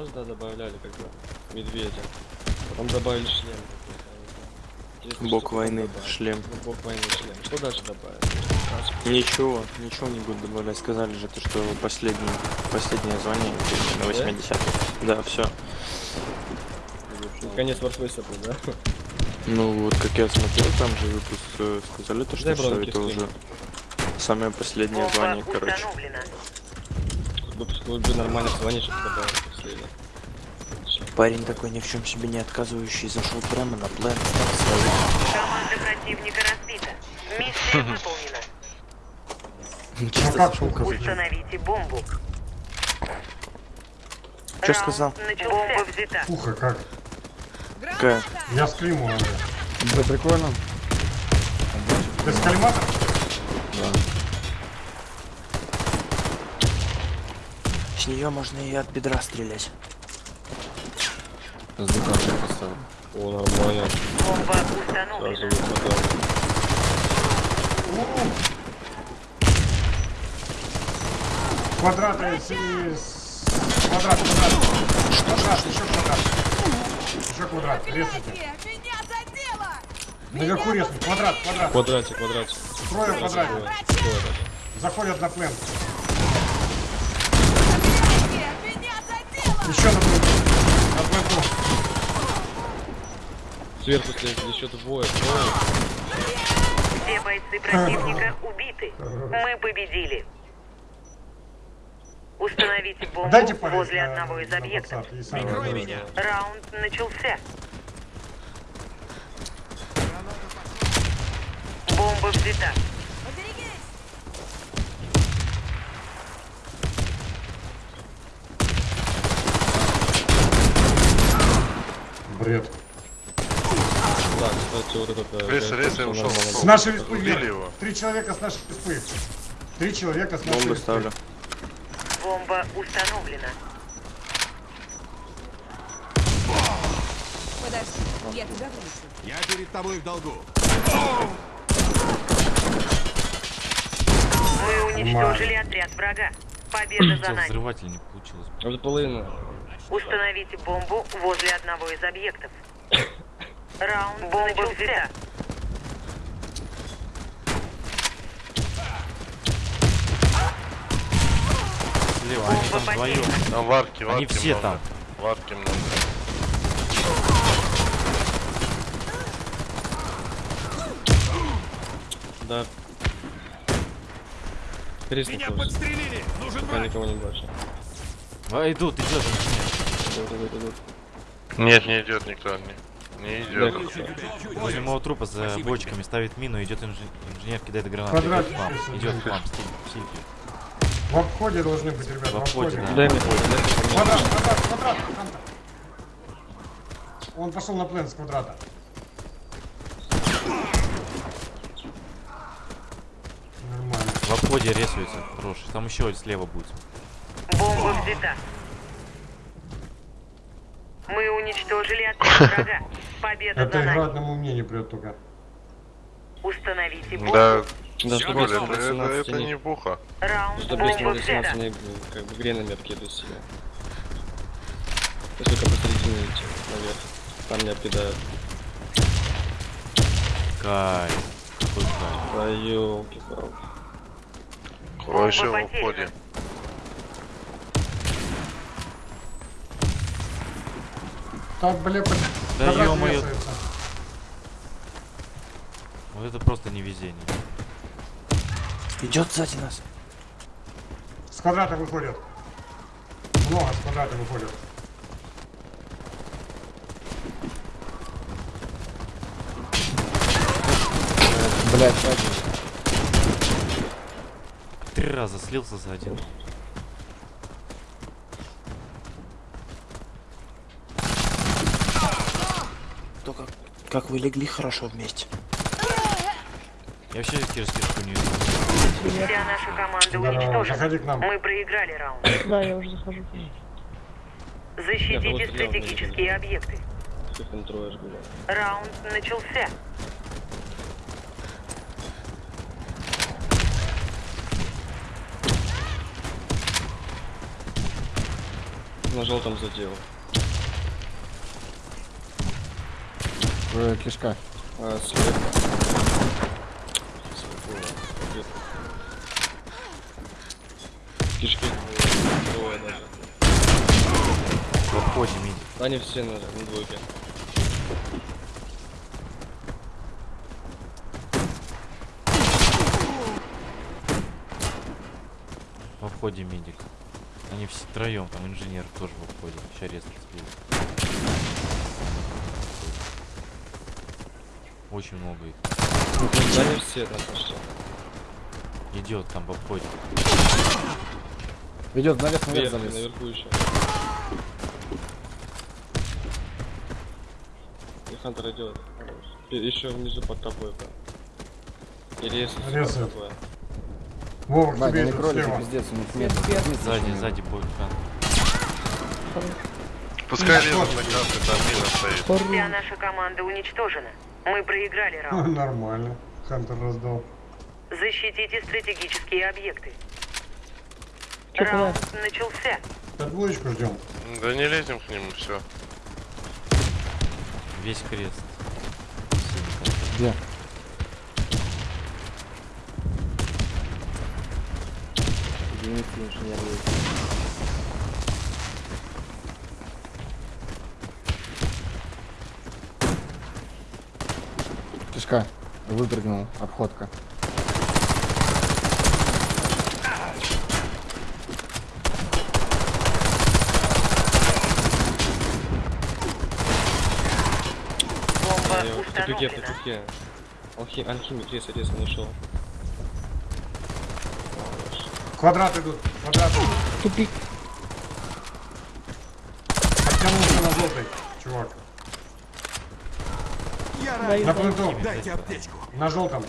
Сейчас, да, добавляли как бы медведя. Потом добавили шлем. Интересно, Бог войны, добавили. шлем. Ну, бог войны, шлем. Что дальше добавили? Ничего, ничего не буду добавлять. Сказали же, то, что последний, последнее звание на 80 Да, все. Конец Warface был, да? Ну вот, как я смотрел, там же выпуск э, сказали, то, что все это уже самое последнее звание, короче. Выпуск бы нормально звонить, чтобы добавить. Парень такой ни в чем себе не отказывающий, зашел прямо на план. Команда противника разбита. Миссия выполнена. Чисто как зашел, короче. Установите бомбу. Раунд сказал? начался. Бомба взята. Уха, как? Какая? Я с климу, Андрей. Да прикольно. Ты с калиматом? С нее можно и от бедра стрелять. О, нормально. Бомба установлена. Квадраты из... из- Квадрат, квадрат. Квадрат, еще квадрат. Еще квадрат. Резайте. Меня задело! Наверху резать. Квадрат, квадрат. Квадратик, квадратик. Трое. Трое. Заходят на плен. Меня задело! Еще на пленту. Сверху слезли еще двое. Трое. Все бойцы противника убиты. Мы победили. Установите бомбу Дайте возле на- одного из объектов. и сами. Раунд начался. Бомба взята. Бред. Да, кстати, вот э, рез, что я ушел. С нашей респы Убили его. Три человека с нашей респы. Три человека с нашей Бомбы респы. ставлю. Бомба установлена. Подожди, я тебя вылечу. Я перед тобой в долгу. Мы уничтожили отряд врага. Победа за нами. Взрыватель не получилось. Это половина. Установите бомбу возле одного из объектов. Раунд начался. Слева, они там вдвоем. Там варки, варки Они все много. там. Варки много. Да. Перестань Меня подстрелили. Нужен никого не бачу. А, идут, идет инженер. Нет, не идет никто. Не, не идет. Возле моего трупа за бочками ставит мину, идет инж- инженер, кидает гранату. Квадрат. Идет к вам, идет к вам, стиль, стиль. В обходе должны быть, ребята, В в обходе, обходе. да. Дай мне. Квадрат, квадрат, квадрат. Он пошел на плен с квадрата. Нормально. В обходе рисуется, хороший. Там еще слева будет. Бомба взята. Мы уничтожили отряд врага. Победа Это за игра нами. одному мне не прет только. Установите бомбу. Да, Да, если это, это, 18 это не... буха. Раунд Чтобы если бомба 18 взята. не как бы гренами обкидывать себя. То есть только посередине идти наверх. Там не обкидают. Кайф. Да ёлки-палки. Кого еще Так, бля, под... Да ё-моё. Вот это просто невезение. Идет сзади нас. С квадрата выходят. Много с квадрата выходят. Блять, сзади. Три раза слился за один. Как вы легли хорошо вместе. Я вообще кирс кирку не видел. Вся наша команда уничтожена. Мы проиграли раунд. Да, я уже захожу. Защитите я стратегические объекты. Раунд начался. На на желтом задел. Э, Кишка. А, слева. Кишки двое даже. В обходе мид. Они все на, на двойке. В обходе медик. Они все троем, там инженер тоже в обходе. Сейчас резко сбил. Очень много их. Да они все там пошли. Идет там в обходе. Идет наверх, наверх Наверху, залез. наверху еще. И Хантер идет. Еще внизу под тобой, прям. Или если Резает. под тобой. Вова, к Бать, тебе слева. пиздец, у них нет. Сзади, сзади будет хан. Пускай лезут на красный, там мина стоит. Вся наша команда уничтожена. Мы проиграли раунд. Нормально. Хантер раздал. Защитите стратегические объекты. Раунд начался. Под двоечку ждем. Да не лезем к нему, все. Весь крест. Где? Кишка. Выпрыгнул. Обходка. Я в тупике, в тупике. Алхи... Алхимик резко, резко нашел. Квадрат идут. Квадрат. Тупик. Подтянулся на желтый, чувак. Я На пленту. Дайте аптечку. На желтом.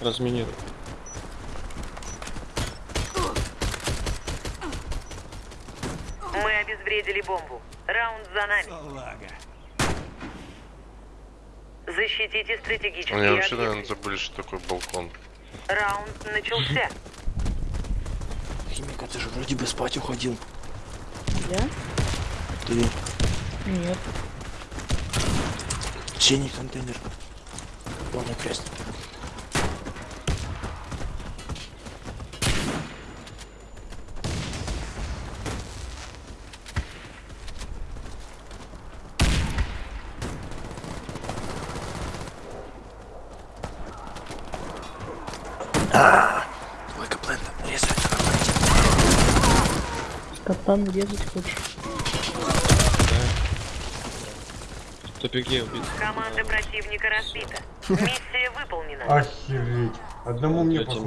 Разминируй. Мы обезвредили бомбу. Раунд за нами. Салага. Защитите стратегические Они вообще, объекты. наверное, забыли, что такое балкон. Раунд начался. Химика, ты же вроде бы спать уходил. Я? Ты Нет. синий контейнер. Полный крест. Капан резать хочешь? В тупике убит. Команда противника разбита. Миссия выполнена. Охереть. Одному мне, походу,